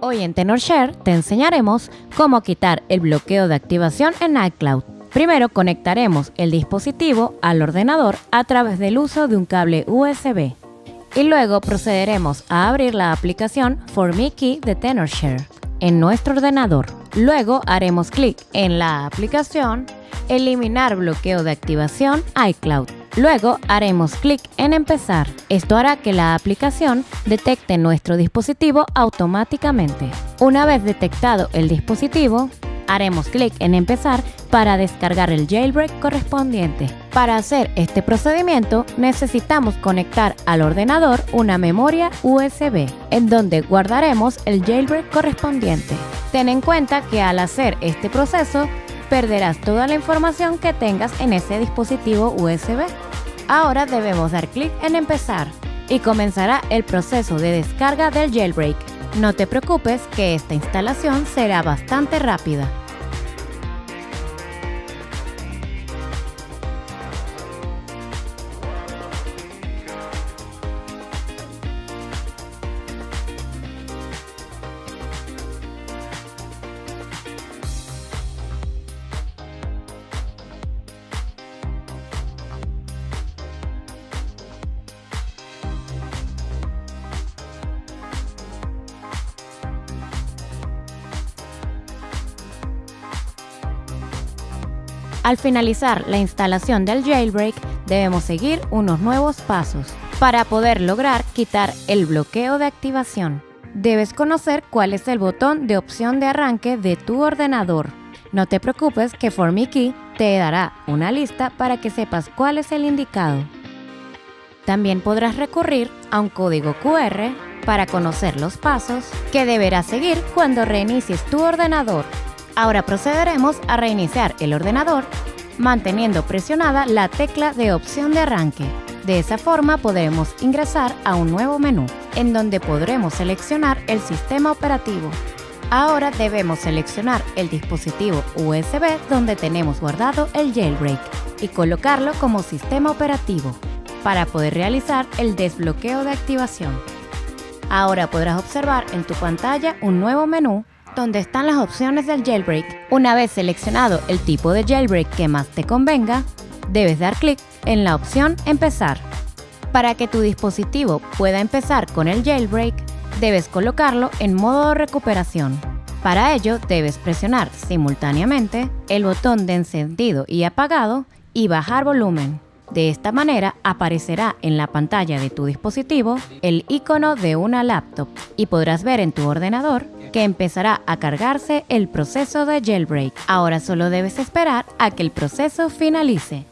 Hoy en TenorShare te enseñaremos cómo quitar el bloqueo de activación en iCloud. Primero conectaremos el dispositivo al ordenador a través del uso de un cable USB y luego procederemos a abrir la aplicación For de TenorShare en nuestro ordenador. Luego haremos clic en la aplicación Eliminar bloqueo de activación iCloud Luego haremos clic en empezar. Esto hará que la aplicación detecte nuestro dispositivo automáticamente. Una vez detectado el dispositivo, haremos clic en empezar para descargar el jailbreak correspondiente. Para hacer este procedimiento necesitamos conectar al ordenador una memoria USB en donde guardaremos el jailbreak correspondiente. Ten en cuenta que al hacer este proceso perderás toda la información que tengas en ese dispositivo USB. Ahora debemos dar clic en empezar y comenzará el proceso de descarga del jailbreak. No te preocupes que esta instalación será bastante rápida. Al finalizar la instalación del jailbreak, debemos seguir unos nuevos pasos. Para poder lograr quitar el bloqueo de activación, debes conocer cuál es el botón de opción de arranque de tu ordenador. No te preocupes que ForMiKey te dará una lista para que sepas cuál es el indicado. También podrás recurrir a un código QR para conocer los pasos que deberás seguir cuando reinicies tu ordenador. Ahora procederemos a reiniciar el ordenador manteniendo presionada la tecla de opción de arranque. De esa forma podremos ingresar a un nuevo menú, en donde podremos seleccionar el sistema operativo. Ahora debemos seleccionar el dispositivo USB donde tenemos guardado el jailbreak y colocarlo como sistema operativo para poder realizar el desbloqueo de activación. Ahora podrás observar en tu pantalla un nuevo menú donde están las opciones del jailbreak. Una vez seleccionado el tipo de jailbreak que más te convenga, debes dar clic en la opción Empezar. Para que tu dispositivo pueda empezar con el jailbreak, debes colocarlo en modo recuperación. Para ello, debes presionar simultáneamente el botón de encendido y apagado y bajar volumen. De esta manera aparecerá en la pantalla de tu dispositivo el icono de una laptop y podrás ver en tu ordenador que empezará a cargarse el proceso de jailbreak. Ahora solo debes esperar a que el proceso finalice.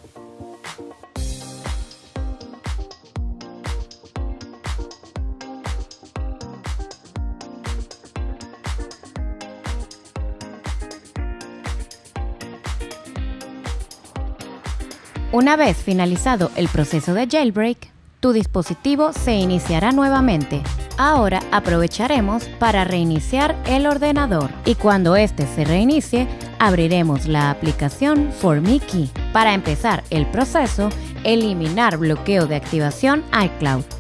Una vez finalizado el proceso de jailbreak, tu dispositivo se iniciará nuevamente Ahora aprovecharemos para reiniciar el ordenador y cuando este se reinicie, abriremos la aplicación ForMiKey para empezar el proceso eliminar bloqueo de activación iCloud.